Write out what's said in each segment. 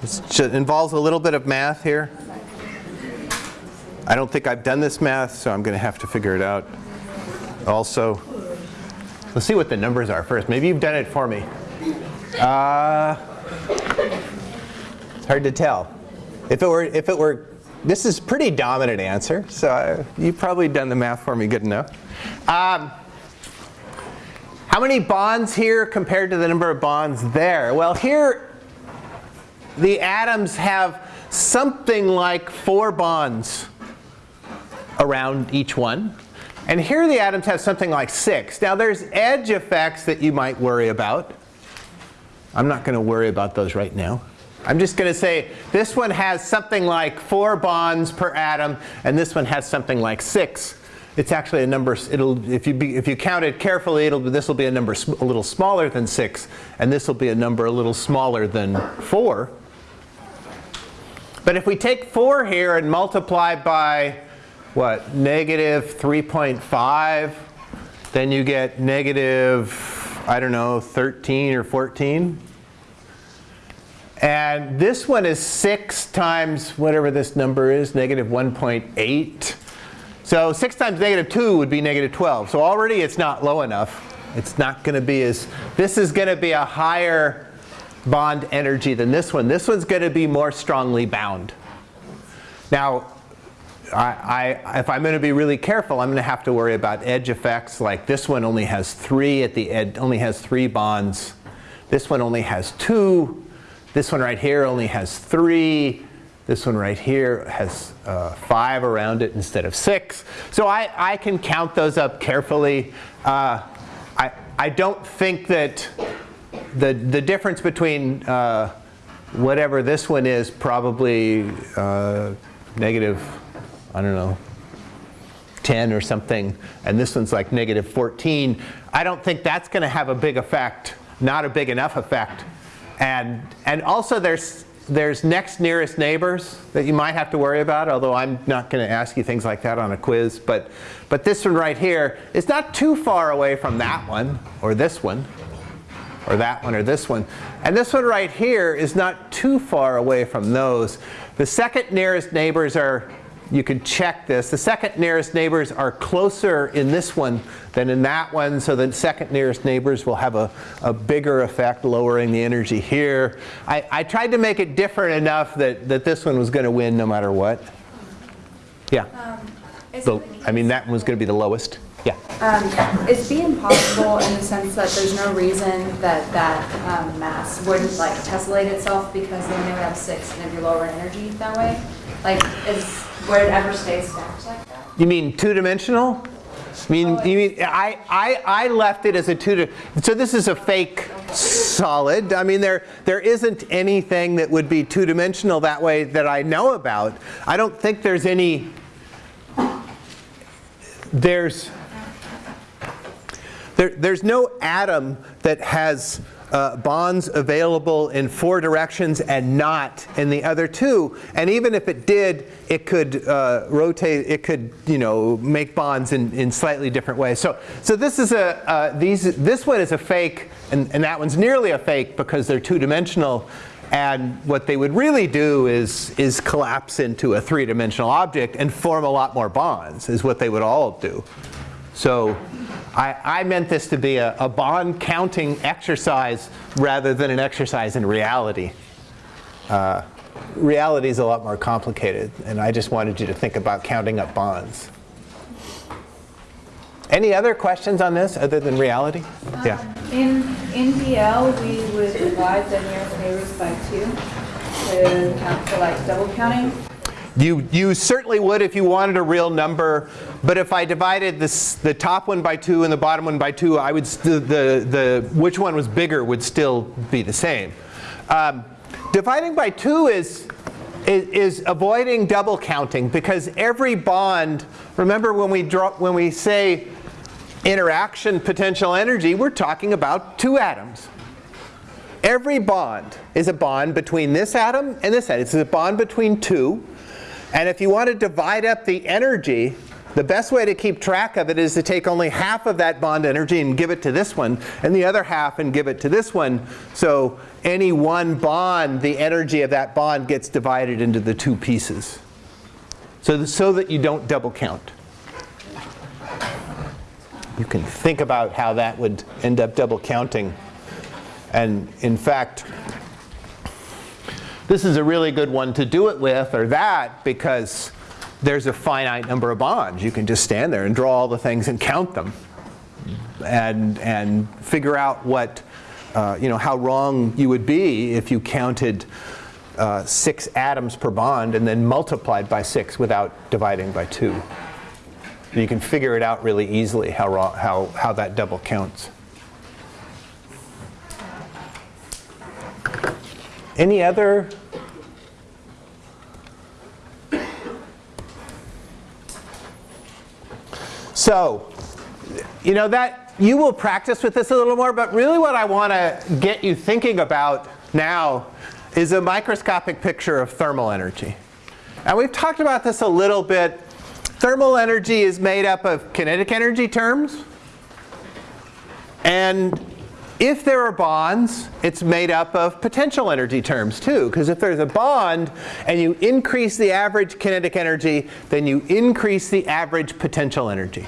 It involves a little bit of math here. I don't think I've done this math, so I'm going to have to figure it out. Also, let's see what the numbers are first. Maybe you've done it for me. Uh, it's hard to tell. If it were, if it were, this is pretty dominant answer, so I, you've probably done the math for me good enough. Um, how many bonds here compared to the number of bonds there? Well, here the atoms have something like four bonds around each one. And here the atoms have something like six. Now there's edge effects that you might worry about. I'm not going to worry about those right now. I'm just going to say this one has something like four bonds per atom, and this one has something like six. It's actually a number, it'll, if, you be, if you count it carefully, it'll, this will be a number a little smaller than 6, and this will be a number a little smaller than 4. But if we take 4 here and multiply by what, negative 3.5, then you get negative, I don't know, 13 or 14. And this one is 6 times whatever this number is, negative 1.8. So 6 times negative 2 would be negative 12. So already it's not low enough. It's not going to be as, this is going to be a higher bond energy than this one. This one's going to be more strongly bound. Now, I, I, if I'm going to be really careful, I'm going to have to worry about edge effects. Like this one only has three at the edge, only has three bonds. This one only has two. This one right here only has three. This one right here has uh, five around it instead of six. So I, I can count those up carefully. Uh, I, I don't think that the, the difference between uh, whatever this one is probably uh, negative, I don't know, 10 or something, and this one's like negative 14, I don't think that's going to have a big effect, not a big enough effect. And, and also there's, there's next nearest neighbors that you might have to worry about, although I'm not going to ask you things like that on a quiz. But, but this one right here is not too far away from that one, or this one, or that one, or this one. And this one right here is not too far away from those. The second nearest neighbors are, you can check this, the second nearest neighbors are closer in this one than in that one, so the second nearest neighbors will have a, a bigger effect, lowering the energy here. I, I tried to make it different enough that, that this one was going to win no matter what. Yeah. Um, so, I mean, that one was going to be the lowest. Yeah. Um, is B impossible in the sense that there's no reason that that um, mass wouldn't like tessellate itself because then they would have six and it'd be lower energy that way? Like, is would it ever stay stacked like that? You mean two-dimensional? I mean, oh, you mean I, I, I left it as a two. So this is a fake solid. I mean, there there isn't anything that would be two-dimensional that way that I know about. I don't think there's any. There's there, there's no atom that has uh, bonds available in four directions and not in the other two. And even if it did, it could uh, rotate, it could, you know, make bonds in, in slightly different ways. So, so this is a, uh, these, this one is a fake, and, and that one's nearly a fake because they're two-dimensional. And what they would really do is, is collapse into a three-dimensional object and form a lot more bonds, is what they would all do. So I, I meant this to be a, a bond counting exercise rather than an exercise in reality. Uh, reality is a lot more complicated, and I just wanted you to think about counting up bonds. Any other questions on this other than reality? Um, yeah. In, in DL, we would divide the nearest neighbors by two to count for like double counting. You, you certainly would if you wanted a real number, but if I divided this, the top one by 2 and the bottom one by 2, I would the, the, which one was bigger would still be the same. Um, dividing by 2 is, is, is, avoiding double counting because every bond, remember when we, draw, when we say interaction potential energy, we're talking about two atoms. Every bond is a bond between this atom and this atom. It's a bond between two. And if you want to divide up the energy, the best way to keep track of it is to take only half of that bond energy and give it to this one, and the other half and give it to this one. So any one bond, the energy of that bond gets divided into the two pieces. So, so that you don't double count. You can think about how that would end up double counting. And in fact, this is a really good one to do it with, or that, because there's a finite number of bonds. You can just stand there and draw all the things and count them and, and figure out what, uh, you know, how wrong you would be if you counted uh, six atoms per bond and then multiplied by six without dividing by two. You can figure it out really easily how, how, how that double counts. Any other So, you know that you will practice with this a little more, but really what I want to get you thinking about now is a microscopic picture of thermal energy. And we've talked about this a little bit. Thermal energy is made up of kinetic energy terms. And if there are bonds, it's made up of potential energy terms too. Because if there's a bond and you increase the average kinetic energy, then you increase the average potential energy.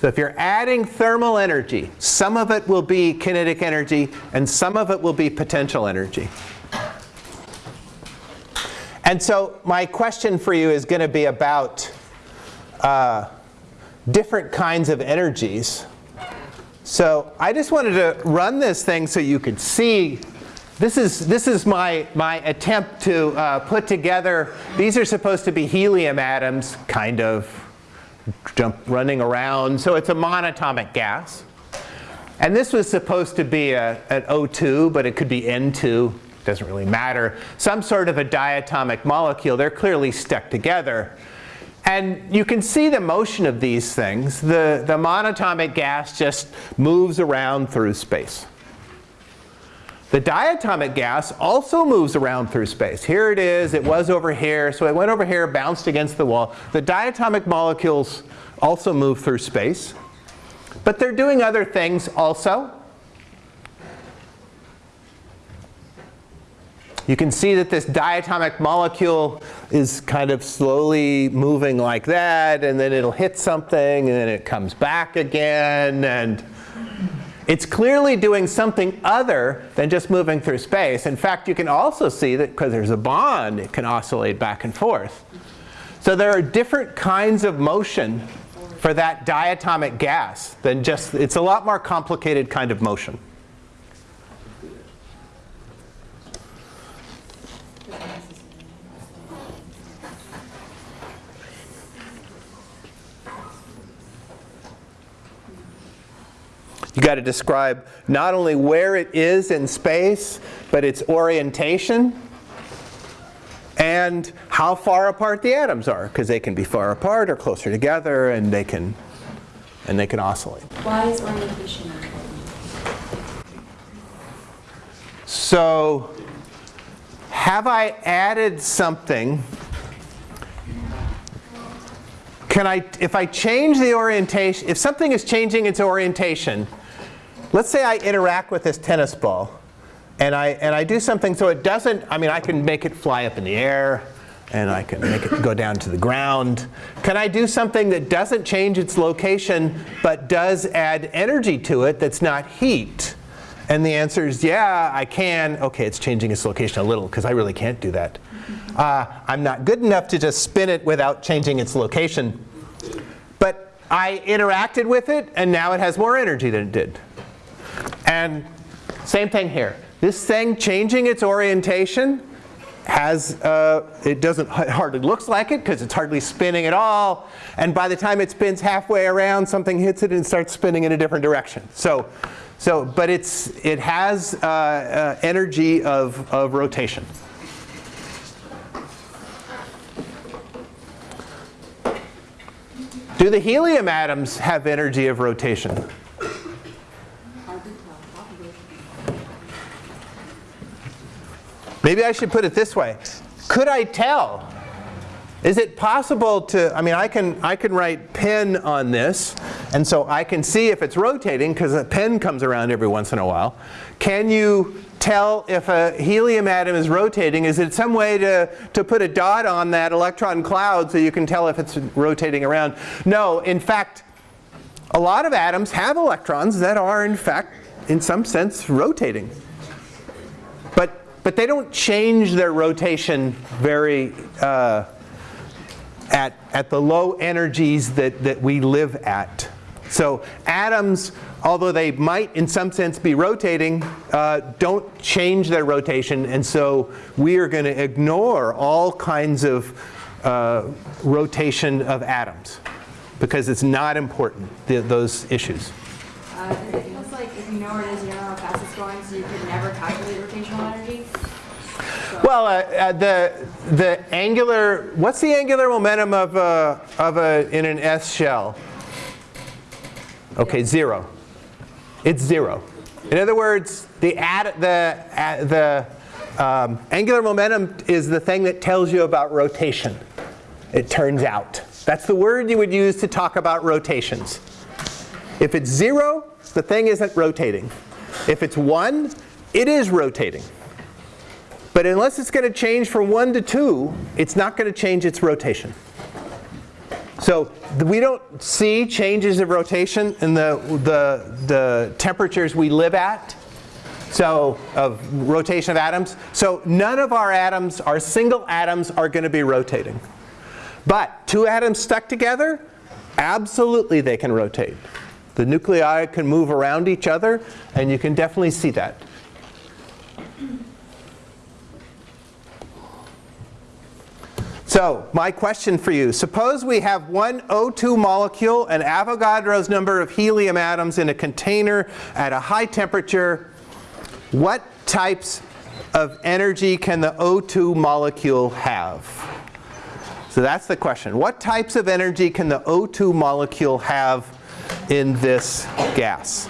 So if you're adding thermal energy, some of it will be kinetic energy and some of it will be potential energy. And so my question for you is going to be about uh, different kinds of energies. So I just wanted to run this thing so you could see. This is, this is my, my attempt to uh, put together, these are supposed to be helium atoms, kind of, jump running around. So it's a monatomic gas. And this was supposed to be a, an O2, but it could be N2. Doesn't really matter. Some sort of a diatomic molecule. They're clearly stuck together. And you can see the motion of these things. The, the monatomic gas just moves around through space. The diatomic gas also moves around through space. Here it is, it was over here, so it went over here, bounced against the wall. The diatomic molecules also move through space. But they're doing other things also. You can see that this diatomic molecule is kind of slowly moving like that, and then it'll hit something, and then it comes back again. And it's clearly doing something other than just moving through space. In fact, you can also see that because there's a bond, it can oscillate back and forth. So there are different kinds of motion for that diatomic gas than just, it's a lot more complicated kind of motion. You got to describe not only where it is in space, but its orientation and how far apart the atoms are, because they can be far apart or closer together, and they can and they can oscillate. Why is orientation important? So, have I added something? Can I, if I change the orientation, if something is changing its orientation, let's say I interact with this tennis ball and I, and I do something so it doesn't, I mean, I can make it fly up in the air and I can make it go down to the ground. Can I do something that doesn't change its location but does add energy to it that's not heat? And the answer is, yeah, I can. OK, it's changing its location a little because I really can't do that. Uh, I'm not good enough to just spin it without changing its location. But I interacted with it, and now it has more energy than it did. And same thing here. This thing changing its orientation has, uh, it doesn't, it hardly looks like it because it's hardly spinning at all. And by the time it spins halfway around, something hits it and starts spinning in a different direction. So, so but it's, it has uh, uh, energy of, of rotation. Do the helium atoms have energy of rotation? Maybe I should put it this way. Could I tell Is it possible to, I mean, I can, I can write pen on this, and so I can see if it's rotating, because a pen comes around every once in a while. Can you tell if a helium atom is rotating? Is it some way to, to put a dot on that electron cloud so you can tell if it's rotating around? No, in fact, a lot of atoms have electrons that are, in fact, in some sense, rotating. But, they don't change their rotation very, uh, at, at the low energies that, that we live at. So atoms, although they might in some sense be rotating, uh, don't change their rotation. And so we are going to ignore all kinds of uh, rotation of atoms because it's not important, th those issues. Uh, it feels like if you know where it is, you know how fast it's going, so you could never calculate rotational energy. Well, uh, uh, the, the angular, what's the angular momentum of a, of a, in an S shell? Okay, zero. It's zero. In other words, the, ad, the, uh, the um, angular momentum is the thing that tells you about rotation, it turns out. That's the word you would use to talk about rotations. If it's zero, the thing isn't rotating. If it's one, it is rotating. But unless it's going to change from 1 to 2, it's not going to change its rotation. So we don't see changes of rotation in the, the, the temperatures we live at, so of rotation of atoms. So none of our atoms, our single atoms, are going to be rotating. But two atoms stuck together, absolutely they can rotate. The nuclei can move around each other, and you can definitely see that. So my question for you, suppose we have one O2 molecule, an Avogadro's number of helium atoms in a container at a high temperature. What types of energy can the O2 molecule have? So that's the question. What types of energy can the O2 molecule have in this gas?